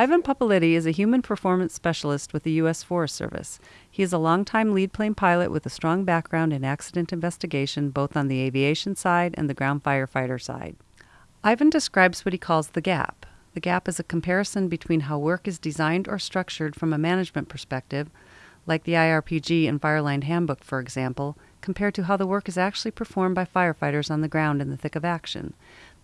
Ivan Pupulidy is a human performance specialist with the U.S. Forest Service. He is a longtime lead plane pilot with a strong background in accident investigation, both on the aviation side and the ground firefighter side. Ivan describes what he calls the gap. The gap is a comparison between how work is designed or structured from a management perspective, like the IRPG and Fireline Handbook, for example, compared to how the work is actually performed by firefighters on the ground in the thick of action.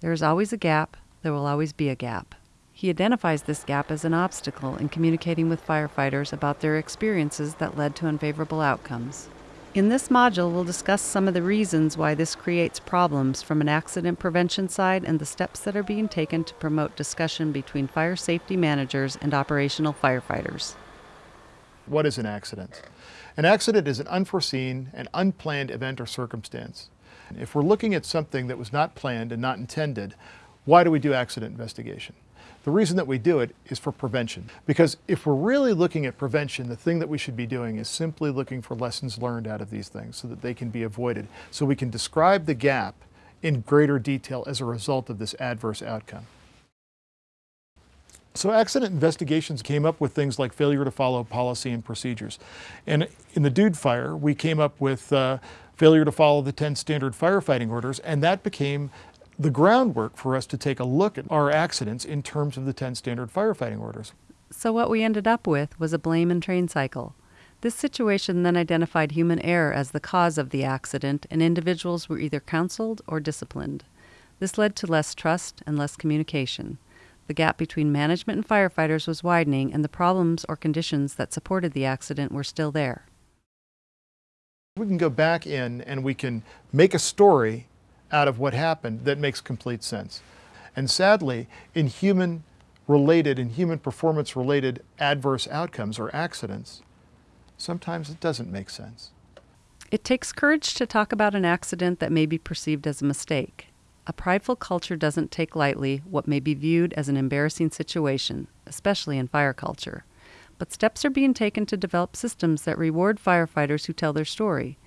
There is always a gap, there will always be a gap. He identifies this gap as an obstacle in communicating with firefighters about their experiences that led to unfavorable outcomes. In this module, we'll discuss some of the reasons why this creates problems from an accident prevention side and the steps that are being taken to promote discussion between fire safety managers and operational firefighters. What is an accident? An accident is an unforeseen and unplanned event or circumstance. If we're looking at something that was not planned and not intended, why do we do accident investigation? The reason that we do it is for prevention. Because if we're really looking at prevention, the thing that we should be doing is simply looking for lessons learned out of these things so that they can be avoided. So we can describe the gap in greater detail as a result of this adverse outcome. So accident investigations came up with things like failure to follow policy and procedures. And in the Dude Fire, we came up with uh, failure to follow the 10 standard firefighting orders, and that became the groundwork for us to take a look at our accidents in terms of the 10 standard firefighting orders. So what we ended up with was a blame and train cycle. This situation then identified human error as the cause of the accident, and individuals were either counseled or disciplined. This led to less trust and less communication. The gap between management and firefighters was widening, and the problems or conditions that supported the accident were still there. We can go back in and we can make a story out of what happened that makes complete sense. And sadly, in human related and human performance related adverse outcomes or accidents, sometimes it doesn't make sense. It takes courage to talk about an accident that may be perceived as a mistake. A prideful culture doesn't take lightly what may be viewed as an embarrassing situation, especially in fire culture. But steps are being taken to develop systems that reward firefighters who tell their story.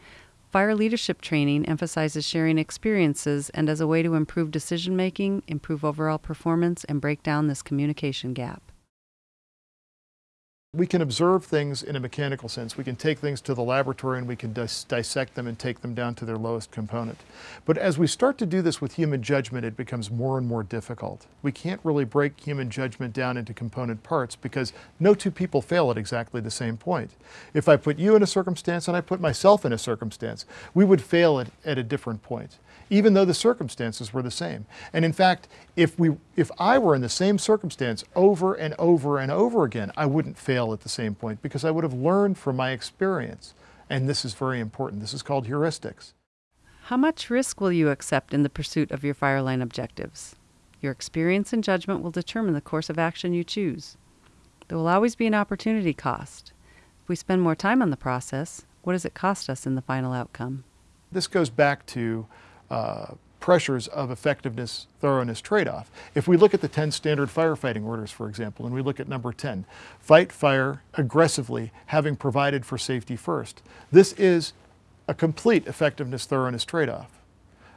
Fire leadership training emphasizes sharing experiences and as a way to improve decision making, improve overall performance, and break down this communication gap. We can observe things in a mechanical sense. We can take things to the laboratory and we can dis dissect them and take them down to their lowest component. But as we start to do this with human judgment, it becomes more and more difficult. We can't really break human judgment down into component parts because no two people fail at exactly the same point. If I put you in a circumstance and I put myself in a circumstance, we would fail at, at a different point even though the circumstances were the same. And in fact, if, we, if I were in the same circumstance over and over and over again, I wouldn't fail at the same point because I would have learned from my experience. And this is very important. This is called heuristics. How much risk will you accept in the pursuit of your fireline objectives? Your experience and judgment will determine the course of action you choose. There will always be an opportunity cost. If we spend more time on the process, what does it cost us in the final outcome? This goes back to uh, pressures of effectiveness, thoroughness trade-off. If we look at the 10 standard firefighting orders, for example, and we look at number 10, fight fire aggressively, having provided for safety first. This is a complete effectiveness, thoroughness trade-off.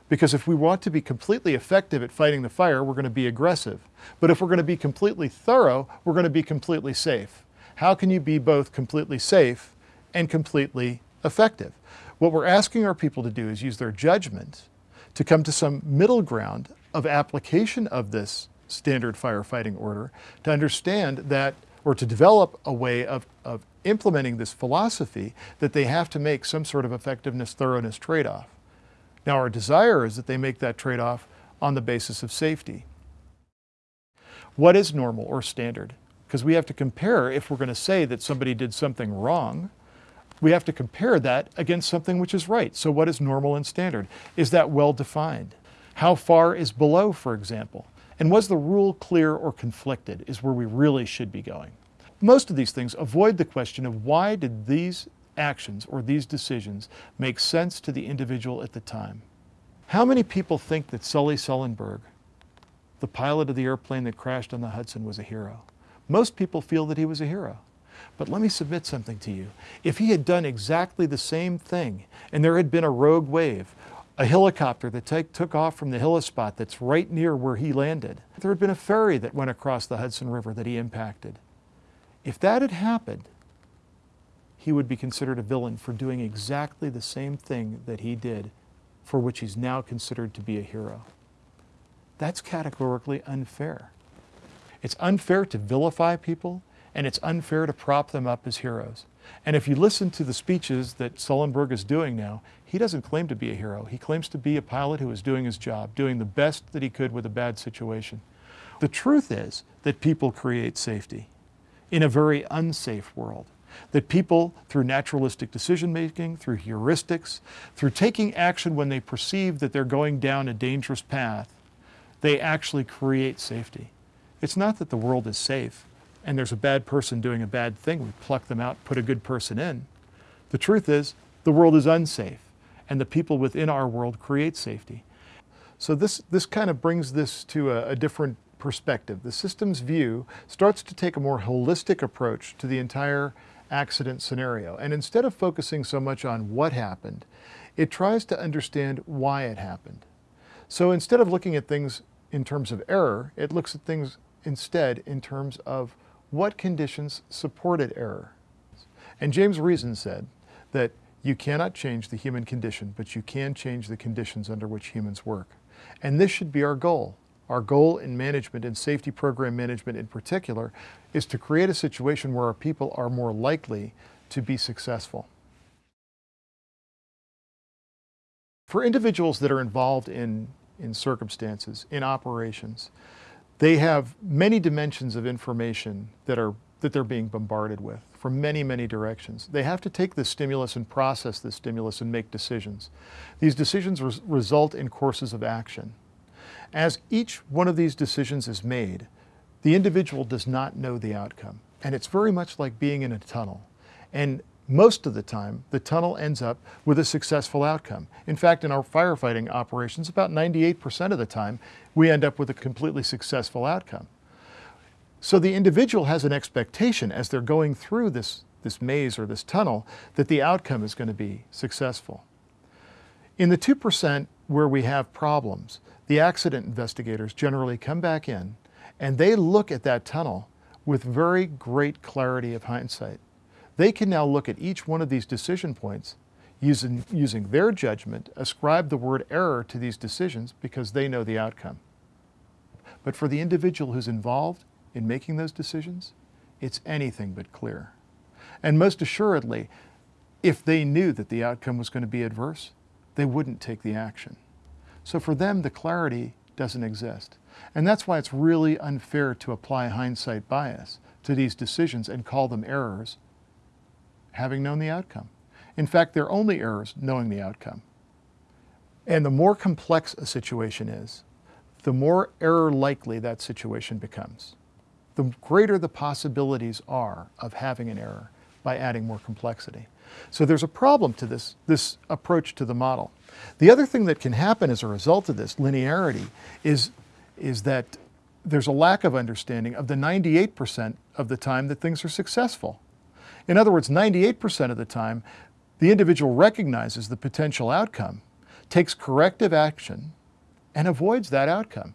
Because if we want to be completely effective at fighting the fire, we're going to be aggressive. But if we're going to be completely thorough, we're going to be completely safe. How can you be both completely safe and completely effective? What we're asking our people to do is use their judgment to come to some middle ground of application of this standard firefighting order to understand that, or to develop a way of, of implementing this philosophy that they have to make some sort of effectiveness, thoroughness trade-off. Now our desire is that they make that trade-off on the basis of safety. What is normal or standard? Because we have to compare if we're going to say that somebody did something wrong, we have to compare that against something which is right. So what is normal and standard? Is that well defined? How far is below, for example? And was the rule clear or conflicted is where we really should be going. Most of these things avoid the question of why did these actions or these decisions make sense to the individual at the time. How many people think that Sully Sullenberg, the pilot of the airplane that crashed on the Hudson, was a hero? Most people feel that he was a hero. But let me submit something to you. If he had done exactly the same thing and there had been a rogue wave, a helicopter that take, took off from the helispot that's right near where he landed. There had been a ferry that went across the Hudson River that he impacted. If that had happened, he would be considered a villain for doing exactly the same thing that he did, for which he's now considered to be a hero. That's categorically unfair. It's unfair to vilify people, and it's unfair to prop them up as heroes. And if you listen to the speeches that Sullenberg is doing now, he doesn't claim to be a hero. He claims to be a pilot who is doing his job, doing the best that he could with a bad situation. The truth is that people create safety in a very unsafe world. That people, through naturalistic decision making, through heuristics, through taking action when they perceive that they're going down a dangerous path, they actually create safety. It's not that the world is safe and there's a bad person doing a bad thing, we pluck them out, put a good person in. The truth is, the world is unsafe, and the people within our world create safety. So this, this kind of brings this to a, a different perspective. The systems view starts to take a more holistic approach to the entire accident scenario. And instead of focusing so much on what happened, it tries to understand why it happened. So instead of looking at things in terms of error, it looks at things instead in terms of what conditions supported error. And James Reason said that you cannot change the human condition, but you can change the conditions under which humans work. And this should be our goal. Our goal in management and safety program management in particular is to create a situation where our people are more likely to be successful. For individuals that are involved in, in circumstances, in operations, they have many dimensions of information that are that they're being bombarded with from many, many directions. They have to take the stimulus and process the stimulus and make decisions. These decisions res result in courses of action. As each one of these decisions is made, the individual does not know the outcome. And it's very much like being in a tunnel. And most of the time, the tunnel ends up with a successful outcome. In fact, in our firefighting operations, about 98% of the time, we end up with a completely successful outcome. So the individual has an expectation as they're going through this, this maze or this tunnel that the outcome is going to be successful. In the 2% where we have problems, the accident investigators generally come back in and they look at that tunnel with very great clarity of hindsight. They can now look at each one of these decision points using, using their judgment, ascribe the word error to these decisions because they know the outcome. But for the individual who's involved in making those decisions, it's anything but clear. And most assuredly, if they knew that the outcome was going to be adverse, they wouldn't take the action. So for them, the clarity doesn't exist. And that's why it's really unfair to apply hindsight bias to these decisions and call them errors having known the outcome. In fact, they're only errors knowing the outcome. And the more complex a situation is, the more error likely that situation becomes. The greater the possibilities are of having an error by adding more complexity. So there's a problem to this, this approach to the model. The other thing that can happen as a result of this linearity is, is that there's a lack of understanding of the 98% of the time that things are successful. In other words, 98% of the time, the individual recognizes the potential outcome, takes corrective action, and avoids that outcome.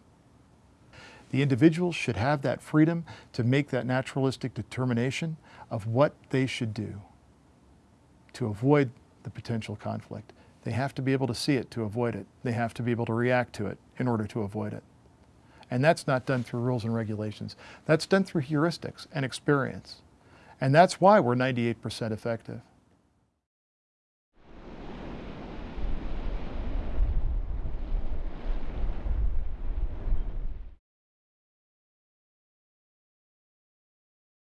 The individual should have that freedom to make that naturalistic determination of what they should do to avoid the potential conflict. They have to be able to see it to avoid it. They have to be able to react to it in order to avoid it. And that's not done through rules and regulations. That's done through heuristics and experience. And that's why we're 98% effective.